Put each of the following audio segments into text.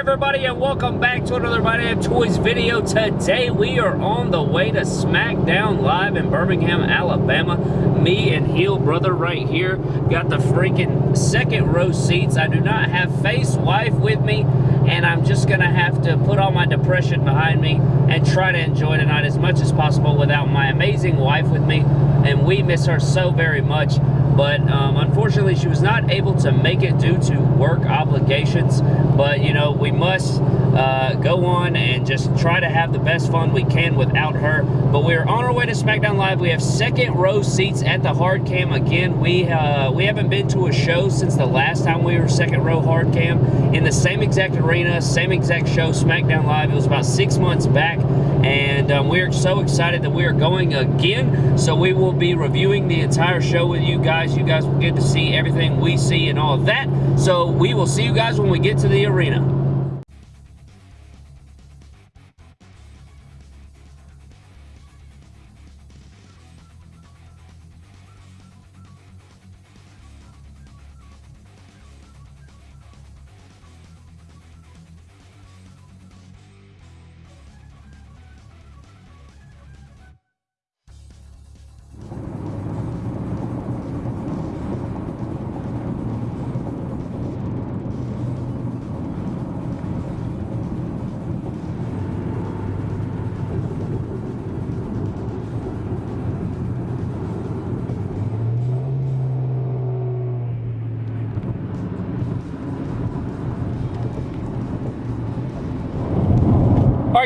everybody, and welcome back to another My Damn Toys video. Today, we are on the way to SmackDown Live in Birmingham, Alabama. Me and Heel Brother right here got the freaking second row seats. I do not have Face Wife with me, and I'm just going to have to put all my depression behind me and try to enjoy tonight as much as possible without my amazing wife with me. And we miss her so very much but um, unfortunately she was not able to make it due to work obligations. But you know we must uh, go on and just try to have the best fun we can without her. But we're on our way to smackdown live. We have second row seats at the hard cam again. We uh, we haven't been to a show since the last time we were second row hard cam. In the same exact arena same exact show smackdown live. It was about six months back and um, we're so excited that we are going again. So we will be reviewing the entire show with you guys. You guys will get to see everything we see and all of that. So we will see you guys when we get to the arena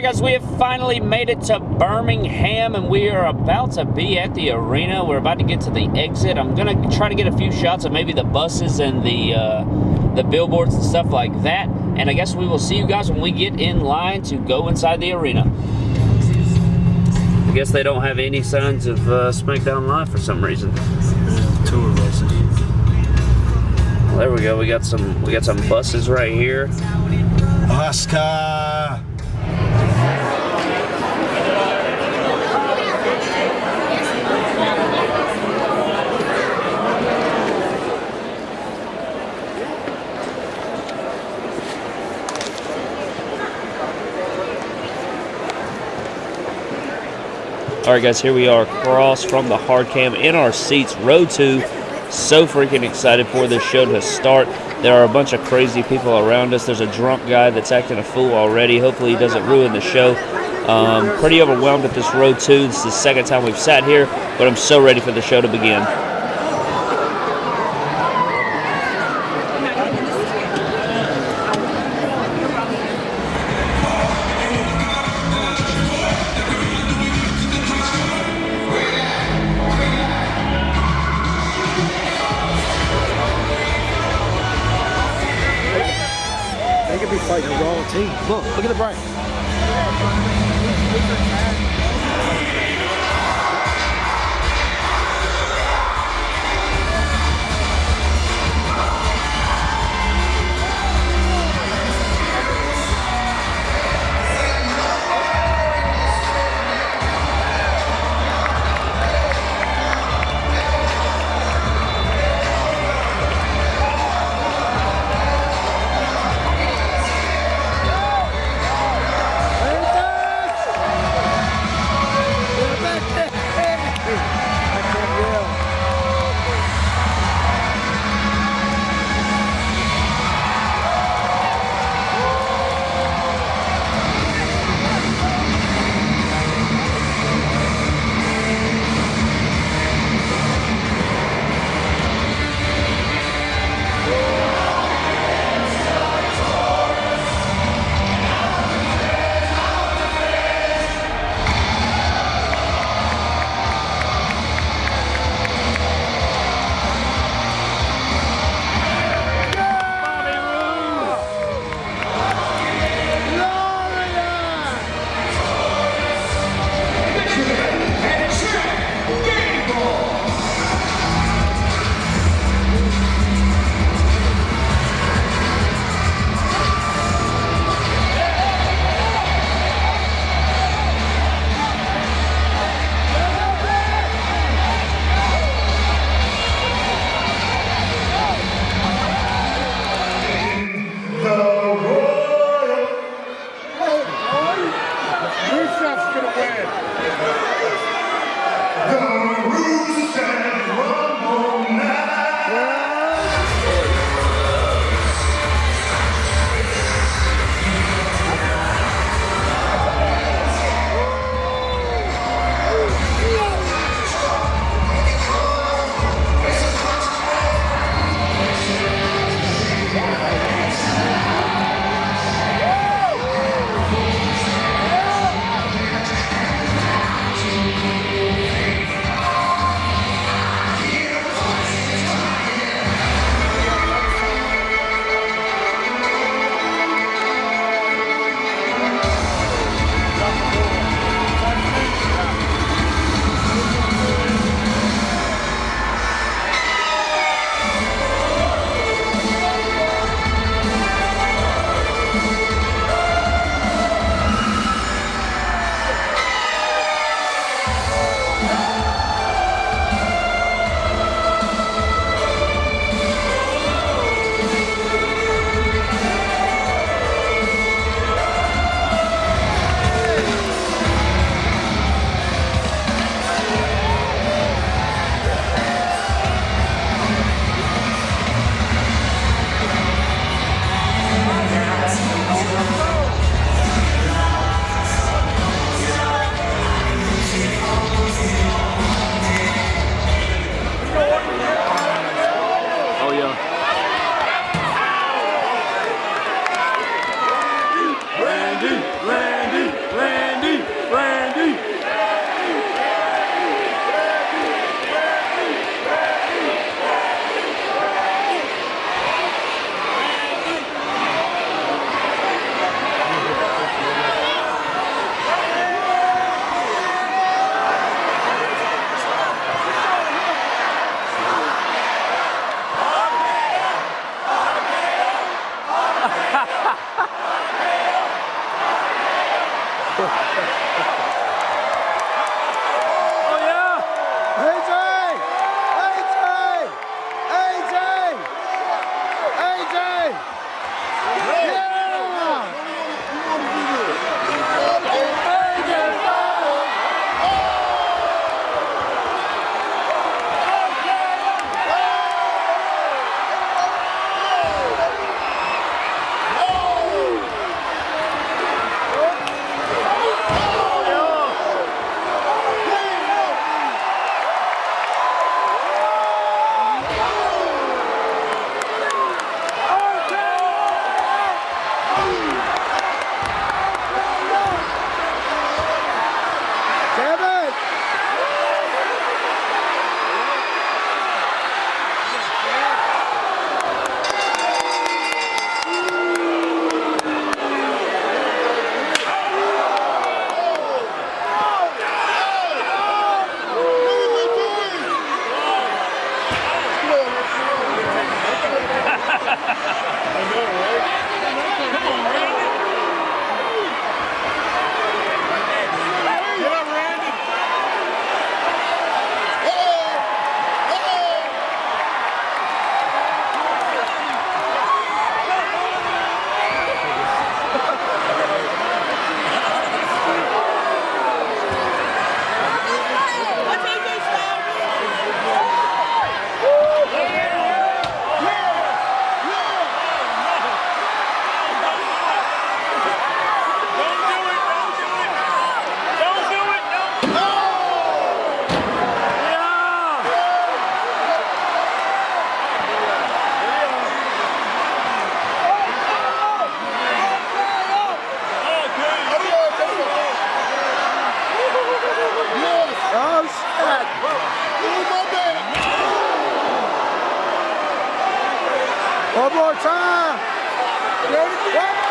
guys, we have finally made it to Birmingham, and we are about to be at the arena. We're about to get to the exit. I'm gonna try to get a few shots of maybe the buses and the uh, the billboards and stuff like that. And I guess we will see you guys when we get in line to go inside the arena. I guess they don't have any signs of uh, SmackDown Live for some reason. Tour buses. Well, there we go. We got some we got some buses right here. Oscar! All right, guys, here we are across from the hard cam in our seats, row two. So freaking excited for this show to start. There are a bunch of crazy people around us. There's a drunk guy that's acting a fool already. Hopefully, he doesn't ruin the show. Um, pretty overwhelmed at this row two. This is the second time we've sat here, but I'm so ready for the show to begin. Look, look at the brain. One more time. Oh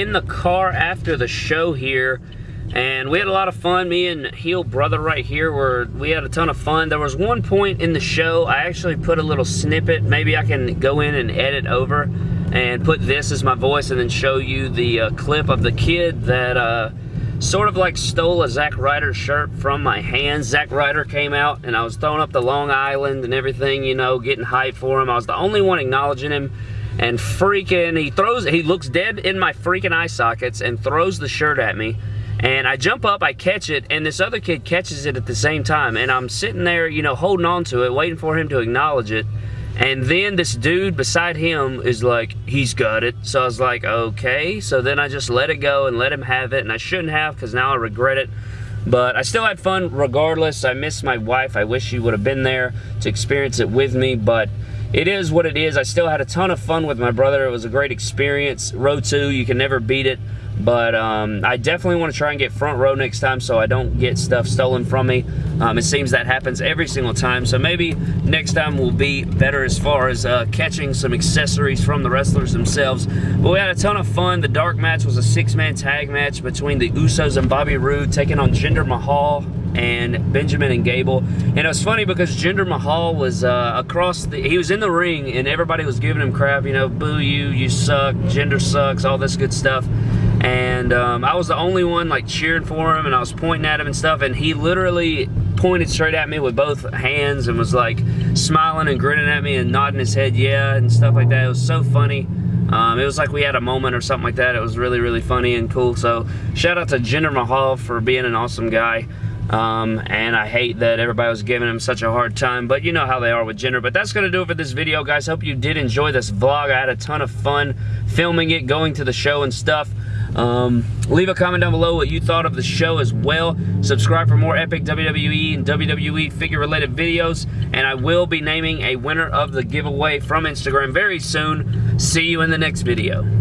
in the car after the show here, and we had a lot of fun. Me and Heel Brother right here, were we had a ton of fun. There was one point in the show, I actually put a little snippet. Maybe I can go in and edit over and put this as my voice and then show you the uh, clip of the kid that uh, sort of like stole a Zack Ryder shirt from my hands. Zack Ryder came out, and I was throwing up the Long Island and everything, you know, getting hype for him. I was the only one acknowledging him and freaking he throws he looks dead in my freaking eye sockets and throws the shirt at me and I jump up, I catch it, and this other kid catches it at the same time. And I'm sitting there, you know, holding on to it, waiting for him to acknowledge it. And then this dude beside him is like, he's got it. So I was like, okay. So then I just let it go and let him have it. And I shouldn't have because now I regret it. But I still had fun regardless. I miss my wife. I wish she would have been there to experience it with me. But it is what it is. I still had a ton of fun with my brother. It was a great experience. Row 2, you can never beat it. But um, I definitely want to try and get front row next time so I don't get stuff stolen from me. Um, it seems that happens every single time. So maybe next time will be better as far as uh, catching some accessories from the wrestlers themselves. But we had a ton of fun. The dark match was a six-man tag match between the Usos and Bobby Roode taking on Jinder Mahal and Benjamin and Gable. And it was funny because Jinder Mahal was uh, across the, he was in the ring and everybody was giving him crap, you know, boo you, you suck, Jinder sucks, all this good stuff. And um, I was the only one like cheering for him and I was pointing at him and stuff and he literally pointed straight at me with both hands and was like smiling and grinning at me and nodding his head yeah and stuff like that. It was so funny. Um, it was like we had a moment or something like that. It was really, really funny and cool. So shout out to Jinder Mahal for being an awesome guy. Um, and I hate that everybody was giving him such a hard time, but you know how they are with Jinder. But that's going to do it for this video, guys. Hope you did enjoy this vlog. I had a ton of fun filming it, going to the show and stuff. Um, leave a comment down below what you thought of the show as well. Subscribe for more epic WWE and WWE figure related videos. And I will be naming a winner of the giveaway from Instagram very soon. See you in the next video.